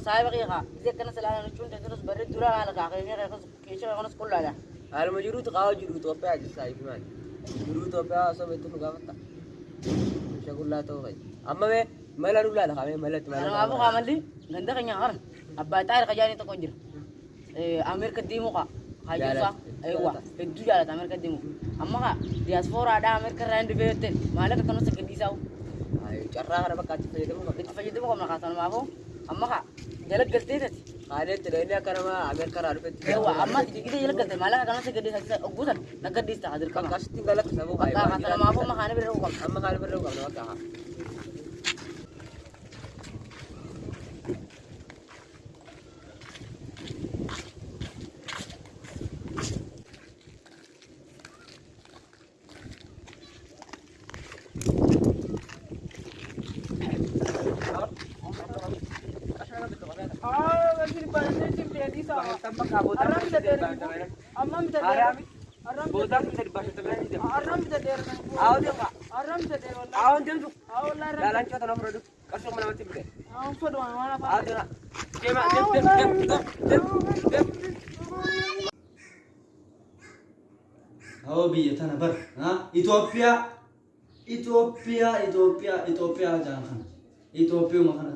أو صاحب غيرها زي كنا سلام نشون تدرس برد دورا على كاكيني كاكس كيشة كنا سكول لا Haaluma jiruutu qaawwa jiru Itoophiyaa jirsa ifi maali? Jiruu Itoophiyaa osoo beektu nu gaafata. Shagullaa ta'uu fa'i. Amma mee mala dullaa lafa mee malatti أنا mala. ما أبغى أعمل لي عندك يا غرن أبى تعرف خجاني تقدر أمريكا ديمو كا هاجوسا جالت. أيوة هدو جالت أمريكا ديمو أما كا دياسفورا ada أمريكا راند بيتن مالك كانوا سكدي ساو Carraa kana bakka itti fayyadamu qaba. إنت جلك قلتيت قالت لي أنا كرما عمل قرار بنت يا عم دقيقه جلك قلت ما لها كانت قدي حس أقول أنا قدي استعدل كم كاشتين قالك سبب هاي ما أنا ما فهم أنا بالروقم اما قال بالروقم لو كاها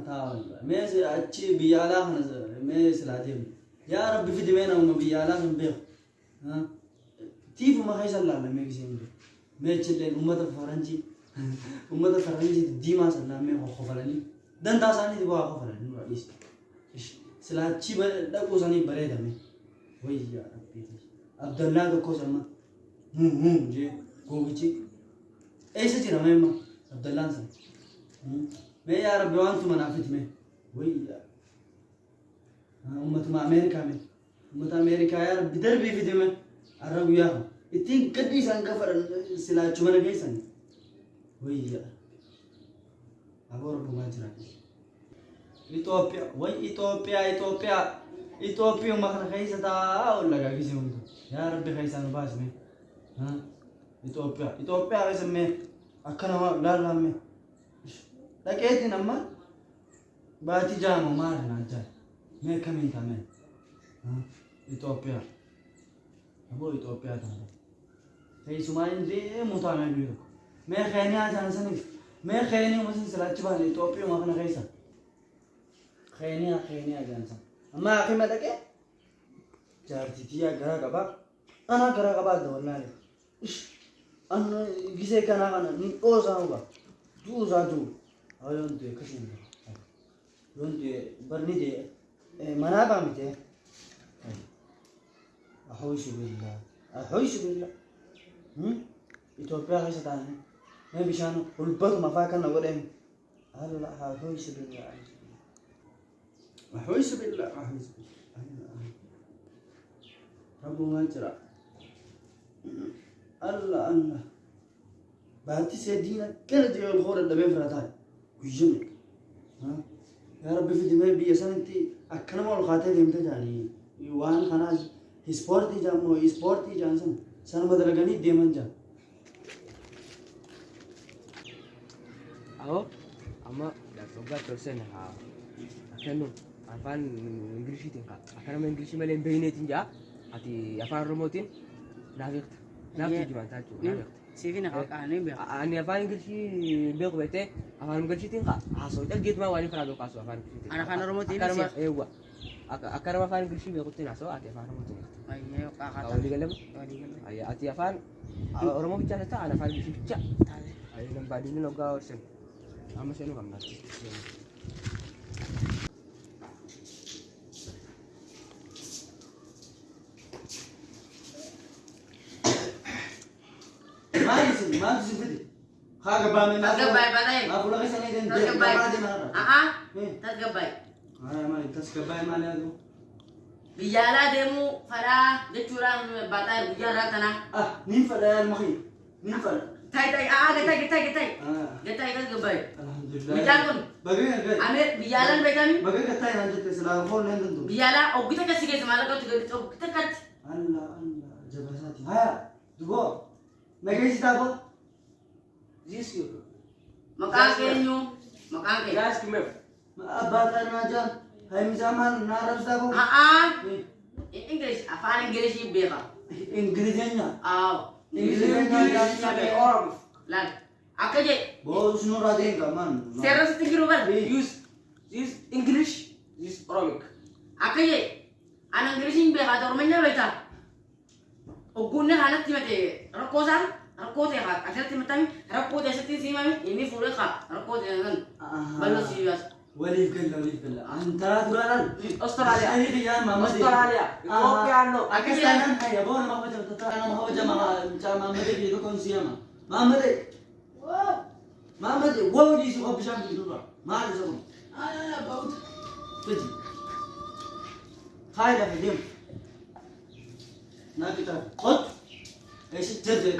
تھا می اچھی بھیا میس رادی يا ربي في دمينا ونبي يا لازم بيه ها؟ تيفو ما خيش الله لما يجزيهم بيو ما يجلين أمة الفرنجي. أمة الفرنجي ديما سلا ما هو خفلني دن تاساني تبغى خفلني رئيس سلا شيء بل ده كوساني بريدة مي وي يا ربي. عبد الله ده كوسان ما هم هم جي. كوكشي إيش تجرا ما عبد الله سان ما يا ربي وأنتم منافذ مي وي يا ummatuma ameerikaa mee ummata ameerikaa yaa rabbi darbii fide mee arra guyyaa ittiin gaddi isaan gafaran silaachu mana geessan wayyaa aboo rabbumaa jira. Itoophiyaa way Itoophiyaa Itoophiyaa Itoophiyaa kana keessa taa'aa olla gaagisi hundu yaa rabbi keessaan baasme Itoophiyaa Itoophiyaa keessa mee akka nama laallaamme dhaqeetiin amma baatii jaama maali naan jaa میں تھا کہہرا کا بات نہ کسی کا نام آنا دے منابع 200 أحوش بالله أحوش بالله هم إثيوبيا هاي سدانة ما بيشانو والبر ما فاكر نقولهم قالوا لا أحوش بالله أحوش بالله أحوش بالله رب ما جرى الله الله بعد تسعة دينا كل ديال الخور اللي بين فراتاي ويجمع ها يا ربي في دماغي بيسان انت اكنم والخاتي ديمت جاني وان خناج جام جامو سبورتي جان سن سن بدل مدلغني ديمن جا۔ او اما لا صبغا ترسن ها اكنو افان انجليزي تنكا اكنم انجليزي ملين بينيت انجا اتي افان رموتين نافقت نافقت جمان تاجو نافقت Sivin nakakaano eh, yung beer. Ani ah, pa yung kasi beer ko bete. Akan mo kasi tingka. Aso ah, ita git ma wani prado kaso akan. Anak ano mo tin siya. Ewa. Akar ma kan kasi beer ko tin aso ate akan mo tin. Ayo kakata. Kau di galam. Ayo ate afan. Orang mau bicara ta anak kan kasi bicara. Ayo nang badi ni nogawsen. Ama sino kam nati. ተገባይ ተስገባይ ማለት ታይ ታይ ገታይ ገባይ ብያቁን አሜ በጋሚ በገ ገታይ አንተ ተስላ ሆነ እንዱ ብያላ ኦግተ ከስገ ማለቀው ትገድ ኦግተ ከት አላ አላ ጀበሳቲ ሀያ ድቦ ነገሽ ታቦ This you. Makangkin yung. Makangkin. Yes, kumip. Maabatan na dyan. Naras na ko. Aa. In English, afaan English yung bira. English niya. Oo. English niya. English niya. Je. Bos no radin ka man. Seras tigro man. Use. Use English. Use Arabic. Ako je. Anong English yung bira, dormen na bita. Ugun na halat ti રકોદે હા અઠરતી મતામી રકોદે શક્તિ સીમામી એની ફૂલે ખા રકોદે નન બલ્લો સીવાસ ولي في كله ولي في كله انت ترى اصطر عليها هي يا ماما اصطر عليها أوكي عنه آه. أكيد أنا يا بابا ما هو أنا ما هو جماعة ما مدري في ركن سيما ما مدري ما مدري واو دي شو بشام بيدور ما اعرف آه، شو أنا لا بود تجي. هاي ده في ناكي ترى. خد. إيش؟ تجري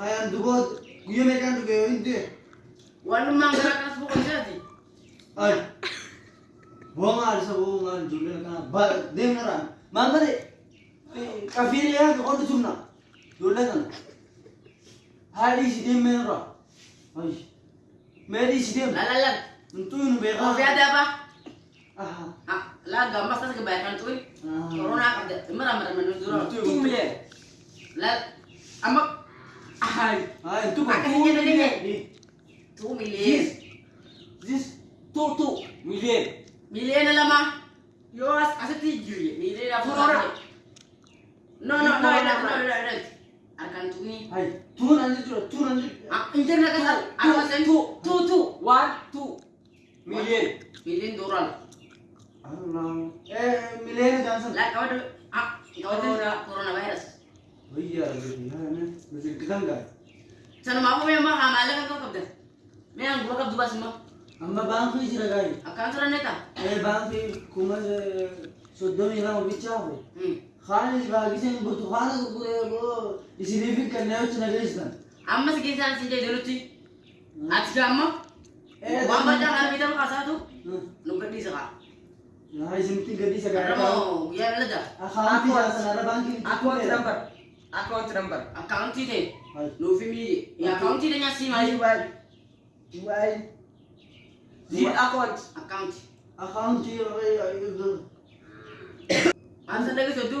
Hayan dubot, guyo me kan dugo hindi. Wala mang garakas buko siya di. Ay. Buong ari sa buong ari dugo na kana. Ba, dem na ran. Mandare. Kafir ya ko ko tumna. Dulo na. Hali si dem na ran. Ay. Oh, ka. ada apa? Ah. Ah, lah gamas tas kebanyakan tuh. Ah. Corona kada. Merah merah menunjuk. Two million. Lah, amak. Ay, Ay, tu Pakai ka. aja tadi, Nek. Di. two This. million. This. Two two million. Million na lama. Yo, as asa tiga ya. Million apa Corona. No, no, no, no, no, no, no. Akan tuh ni. Ay, tu nanti tu, tu nanti. Ah, injer nak kasar. Two, masih two, two, two. One, two million. Million dolar. Allah. Eh, milen jangan Lah, kau ada. Ah, kau ada Corona. virus. Oh iya, gitu. Ya, ne. Mesti kita enggak. Sana mau memang amalan kan kau kapten. Memang gua kap dua semua. Amma bang fi jira gari. Akan sana neta. Eh, bang fi kuma soddom ila mo bichaho. Hmm. Khalis bagi sen butu khana ko bo isi levi kan ne uchna gaistan. amma si kisan si jay dulu ci ati gamma Eh, wa dah- ba jangan bidan ka sa tu Hmm. no gadi sa Ya, isim tiga di ka sagara. mo ya la da Akhan fi jasa nara bang ki. Account number. Account number. account Ay. no family ya account ti de nya si mai Jiwai. Jiwai. Zip account. account Account asa daga so tu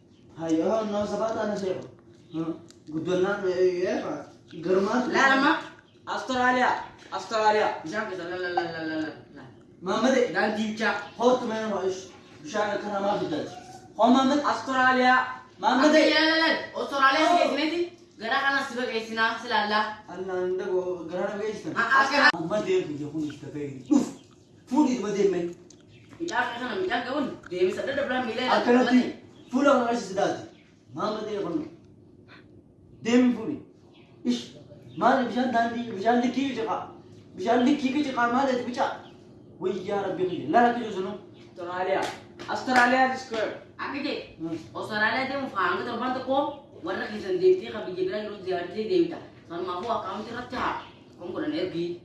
Ayo, no sabata na siya. Gudunan na iya pa. Germat. Lama. Australia. Australia. Bishak kita la la la la la la. Mahmud dan dilcha. Hot men hoş. Bishak kana ma bidat. Ho Mahmud Australia. Mahmud la la la. Australia oh. gezmedi. Gara kana sibe geysina silalla. Allah inde go gara geysin. Mahmud de yakun işte peydi. Uf. Fudi de bazeme. Bir dakika sana bir dakika oğlum. Demisa da da bırak bile. Alternatif. 불안 하시다지 마음대로 보면 내 몸이 이씨 마음이 무슨 단디 무슨 느끼고 저가 무슨 느끼고 저가 마음에 들고 자 왜이 야라 병이 나라 뒤져서는 또라리아 아스트랄리아 디스크 아기지 오스트랄리아 대문 파랑가 들어간다 고 원래 기선 대비 가비 기브라이 로 지하티 대비다 그럼 마후 아카운트 같아 그럼 그런 애비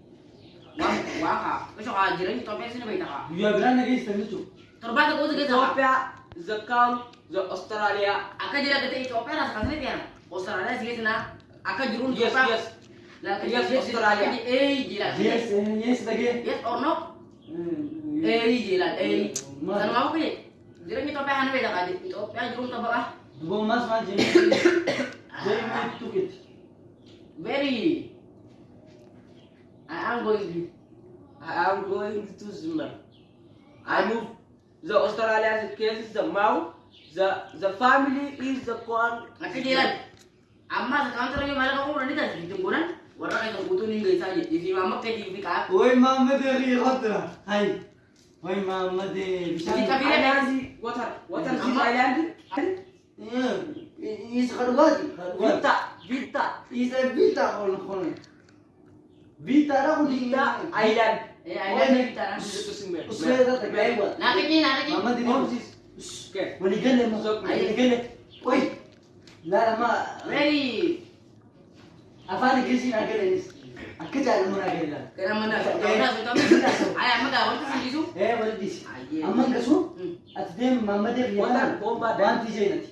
와와가 그래서 아기랑 이 토페스는 왜 이따가 유아 브라나게 있어 미쳐 들어간다 고 어떻게 잡아 The count जो Australia आका जिला गते etch opera सांगने त्यान ऑस्ट्रेलिया जिगे ना आका जुरून यस यस ला का यस ऑस्ट्रेलिया ए जिला यस यस लगे यस और नो ए जिला ए तन mau ke jiran ni tope han beda kali itu ope jurum to bakah dua mas mas jiran jiran tu kit very. I am going I am going to Zuma. I move. The Australia case the mouth The the family is the one. Amma sekarang terus malah kamu berani tak di tengguran? Warna kayak butuh nih guys aja. Mama kayak di Maammadee bishaan. Kita pilih Island water water. Vita Vita biita kono kono. Biitaadha kun Vita island. Eh. Usreeda tagaaywa. Nah, kecil, nah kecil. Maammadee What ni. is Okay. Waligalle ma. So, Waligalle. Woy. Laala ma. Very. Afaan Ingiliziin agalenis. Akka jaalamuun agalila. Kena mana? Kena sudah. Ayah, mana kawan tuh sih Eh wali disi. Aye. Amma gasu. Hmm. Ati deem Maammadee biyya Wanta kanaan. bomba dha. Wanti jeenati.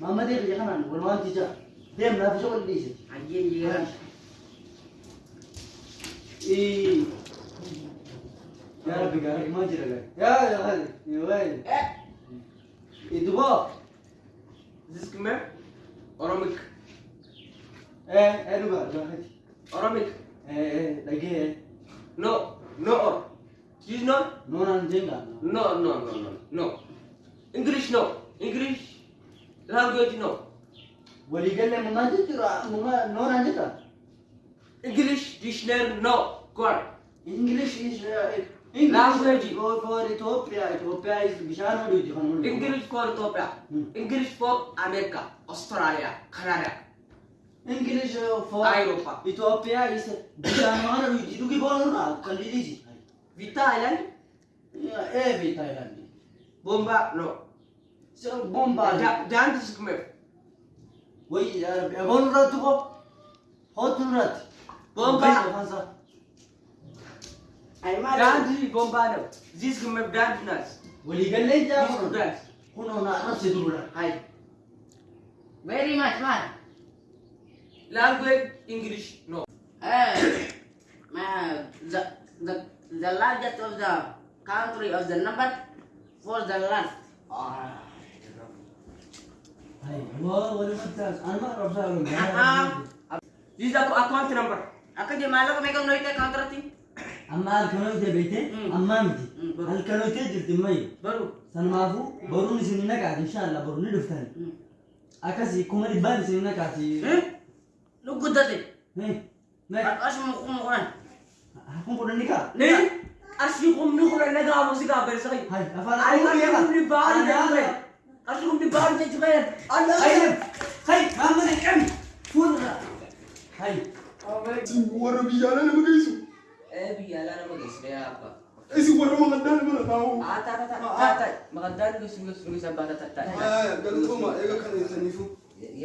Maammadee biyya kanaan wal wanti jira. Deem naaf isa wal dhiise. Aja jiran. Eh. Ya Rabbi gaara himaa jira gaa. Yaa yaa hali. Yaa waayee. Eh, إضغاط زيسك ما أرامك إيه أنا بقى دلوقتي أرامك إيه ده جه نو نو تيجي نو نو نانجينجا نو نو نو نو نو إنجليش نو إنجليش لانجويج نو ولي قال لي ما نانجيت ما نو نانجيتا إنجليش ديشنر نو كور إنجليش إيش እንግሊዝ ፎር ኢትዮጵያ፣ እንግሊዝ ፎር አሜሪካ፣ ኦስትራሊያ ካናዳ፣ እንግሊዝ ፎር አውሮፓ፣ ኢትዮጵያ ኢስ ቢሻኖን ሉጂ ሉጊ ቦኑና ከሊሊጂ ቪታ አይላንድ ኤ ቪታ አይላንድ ቦምባ ኖ ቦምባ ዳንት ስክመ ወይ ቦኑራት ኮ ሆቱራት ቦምባ ዳንድ ጎንባ ነው ዚስ ግመብ ዳንድ ናት ወሊገለይ ጃሙ ዳንድ ሁኖና ራስ ይድሩላ አይ ቬሪ ማች ማን ላንጉዌጅ እንግሊሽ ኖ the, the, the largest of the country of the number for the last. This is the account number. Akadi malaka mega noite contract ಅಮ್ಮ ಕನೋಯ್ತೆ ಬೈತೆ ಅಮ್ಮ ಮಿತಿ ಅಲ್ಲಿ ಕನೋಯ್ತೆ ಜಿರ್ತಿ ಮೈ ಬರು ಸನ್ಮಾಫು ಬರು ನಿಸಿನ ಕಾತಿ ಇನ್ಶಾಲ್ಲ ಬರು ನಿಡುತ್ತಾನೆ ಅಕಸಿ ಕುಮರಿ ಬಾ ನಿಸಿನ ಕಾತಿ ನುಗ್ಗುದ್ದತೆ ಅಶ್ಮ ಕುಮರನ್ ಹಾಕೊಂಡು ಕೊಡನಿಕ ನೀ أشيكم نخرج نجا موسيقى برسالي. هاي أفعل أيكم نبارد تغير. أشيكم نبارد تغير. أنا خير خير ما من الكم. فور هاي. ورا بيجانا نبغى يسوي. أبي أنا ما قصدي يا أبا إيش هو ما قدر من أباه آه تا تا تا تا ما قدر قصدي قصدي قصدي أبا تا تا تا قالوا ما إيه كانوا يسنفوا